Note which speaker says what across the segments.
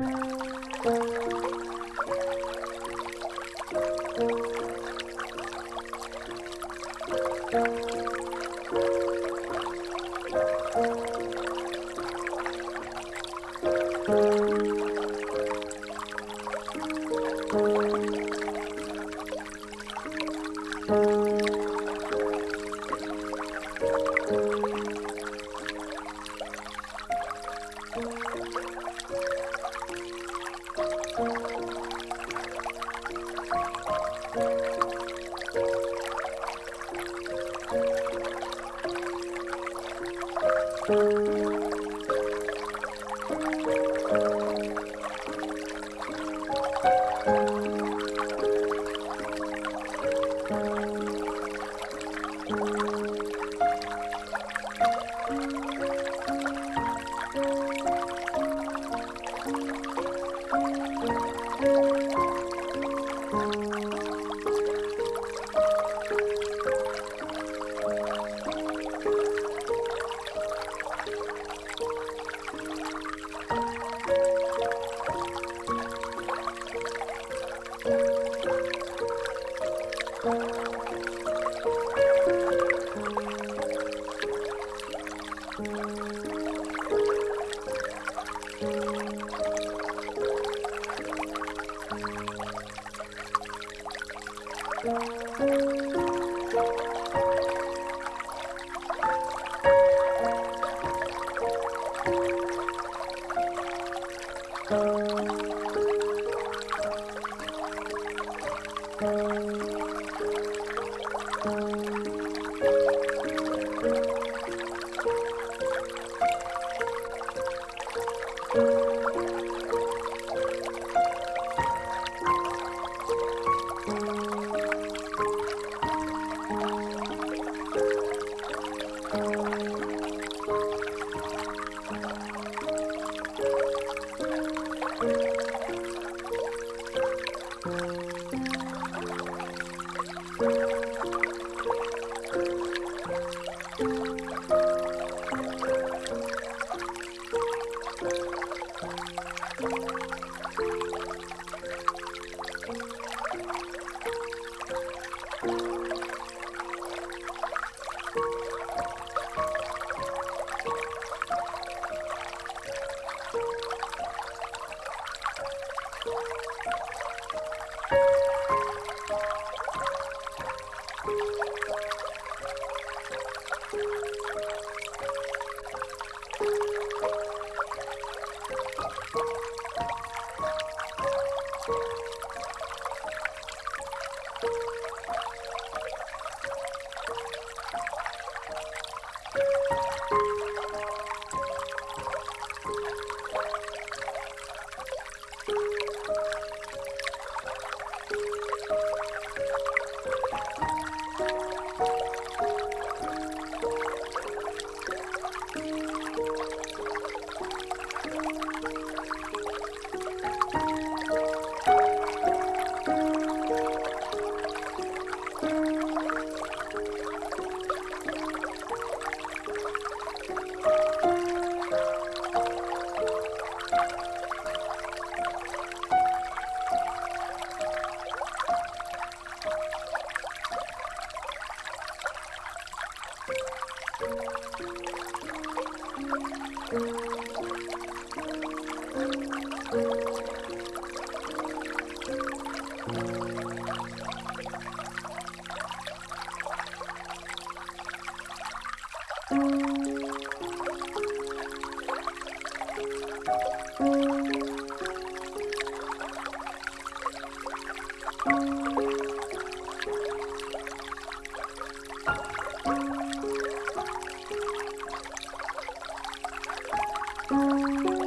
Speaker 1: Thank you. Música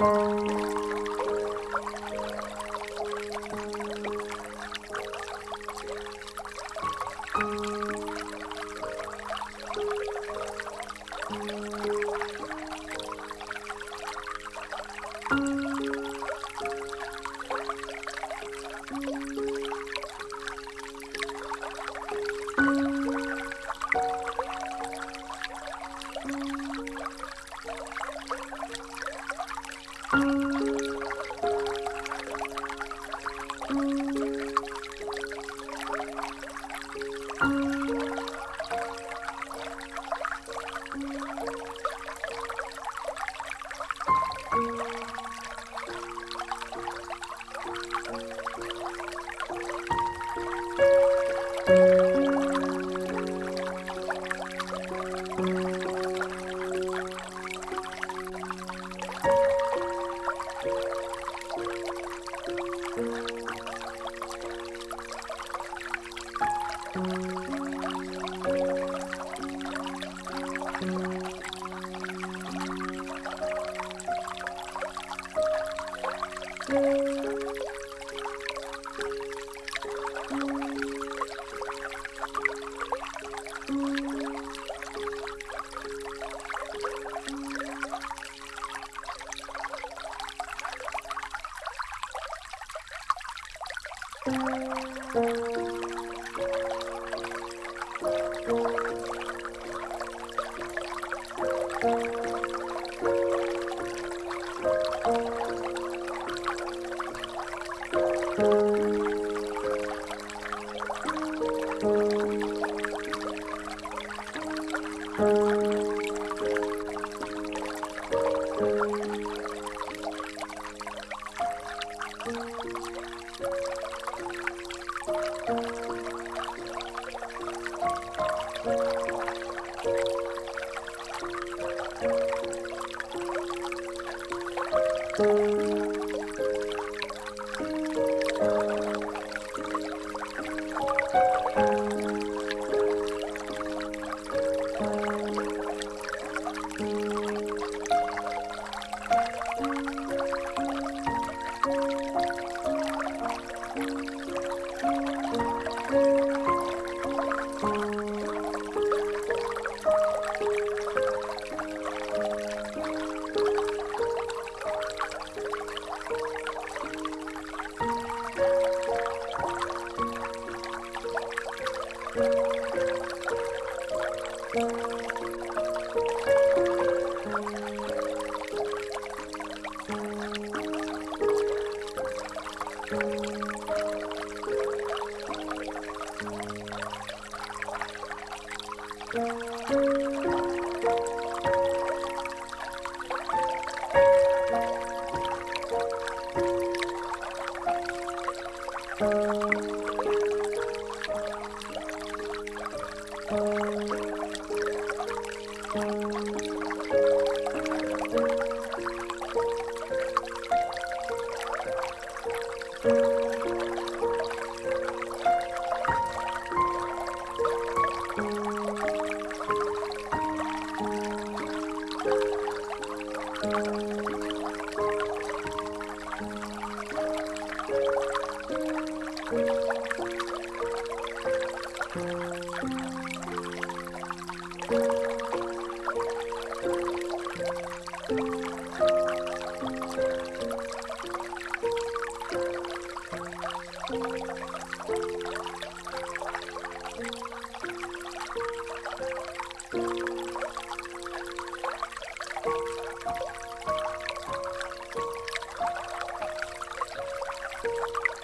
Speaker 1: Música Thank you.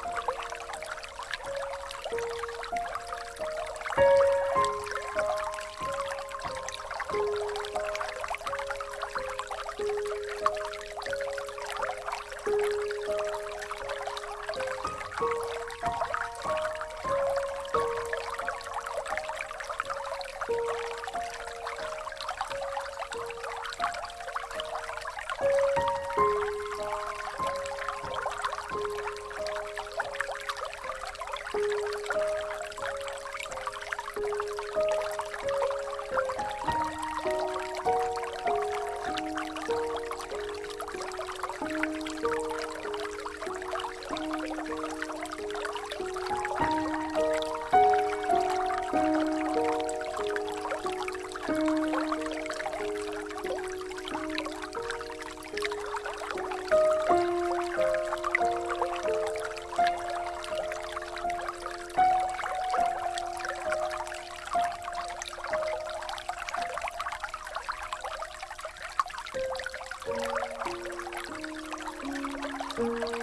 Speaker 1: Thank you.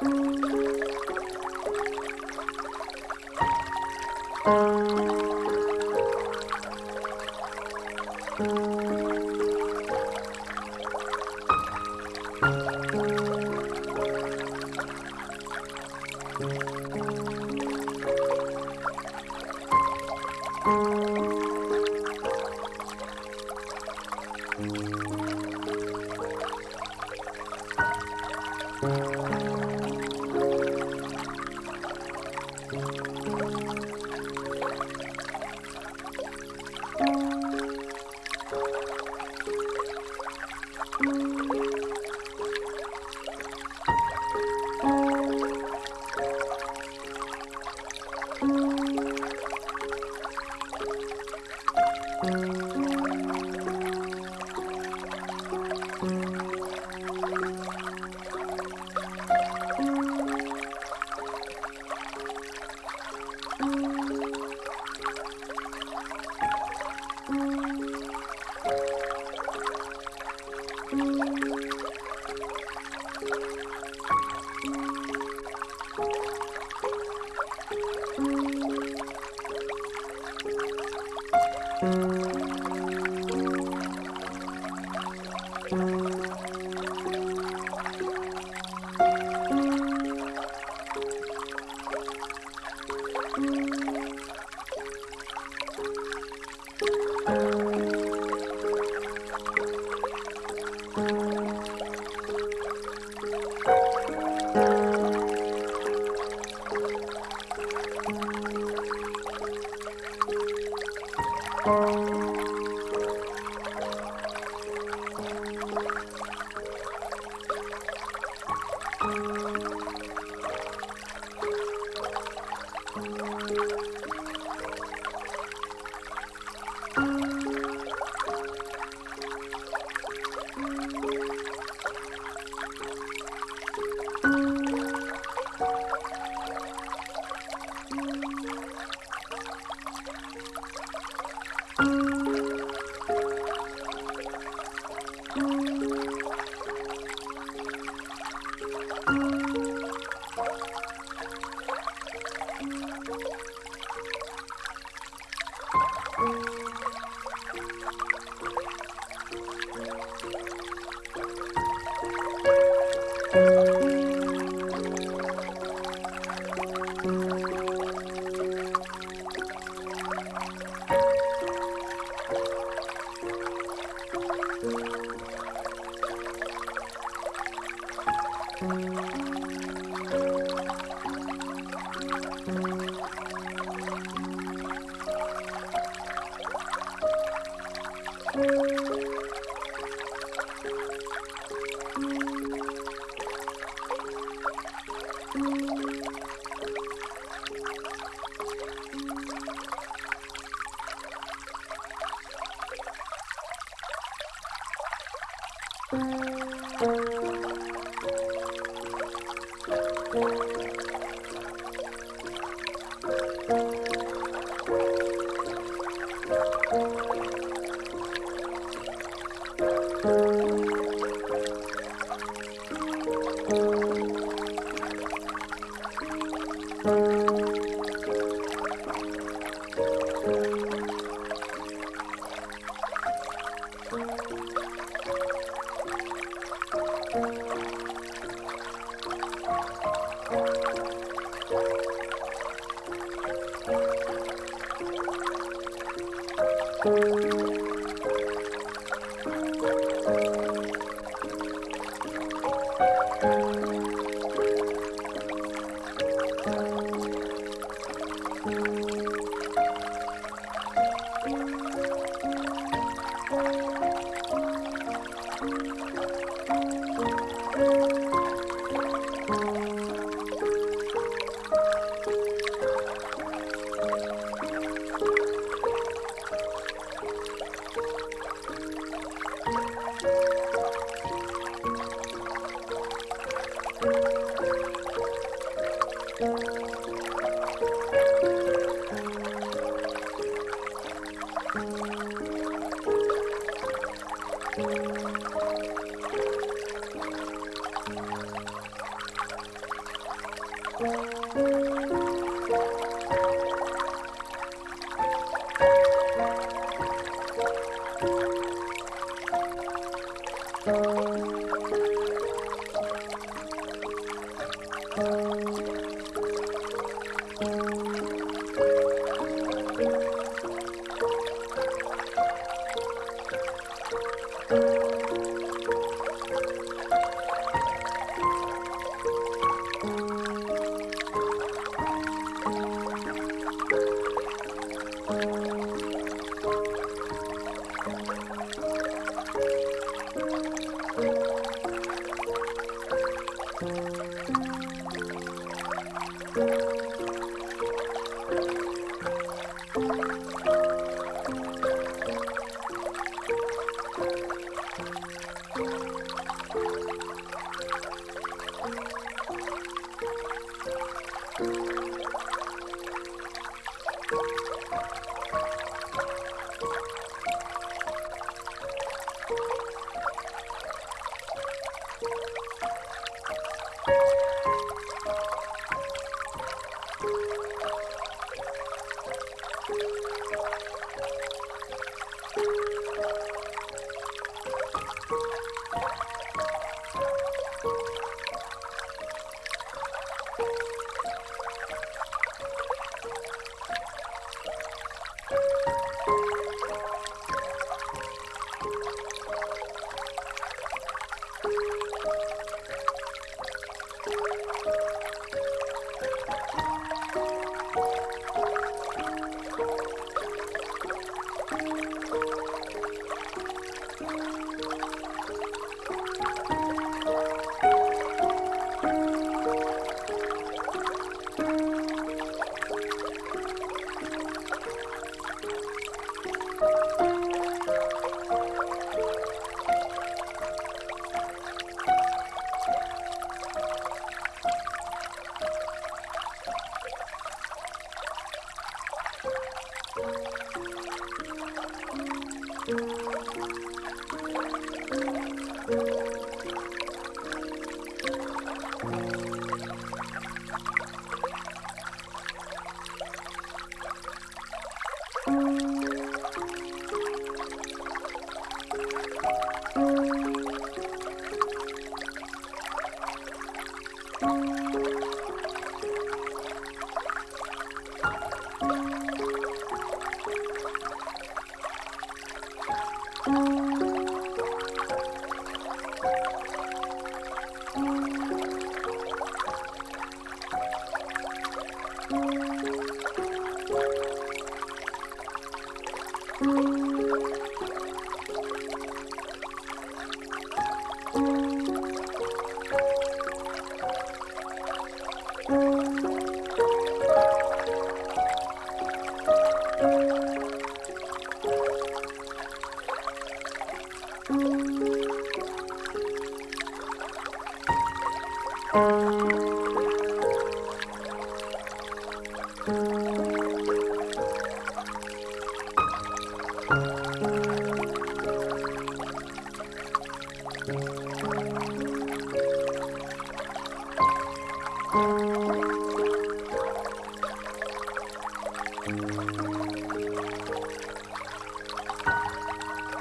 Speaker 1: Música hum.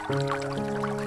Speaker 1: Thank you.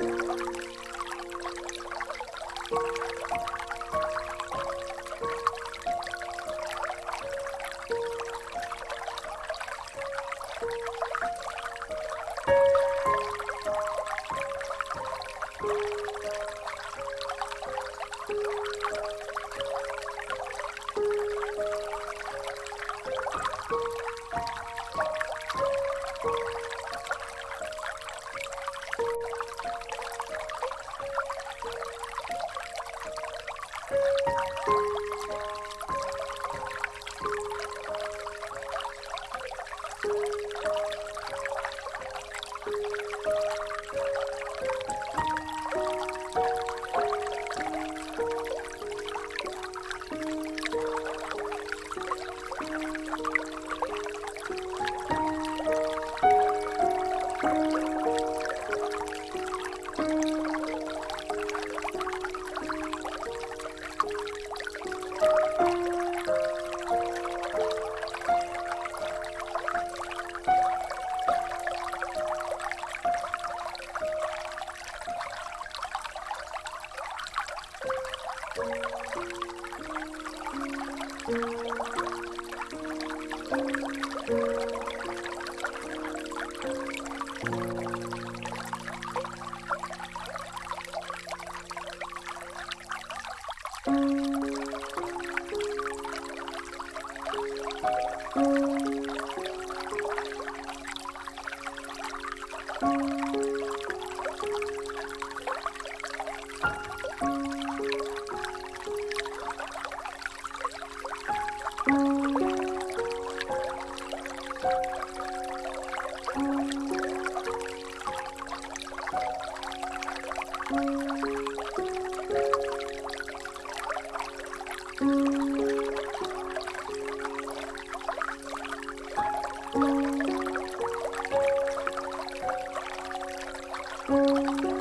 Speaker 1: Thank you. Música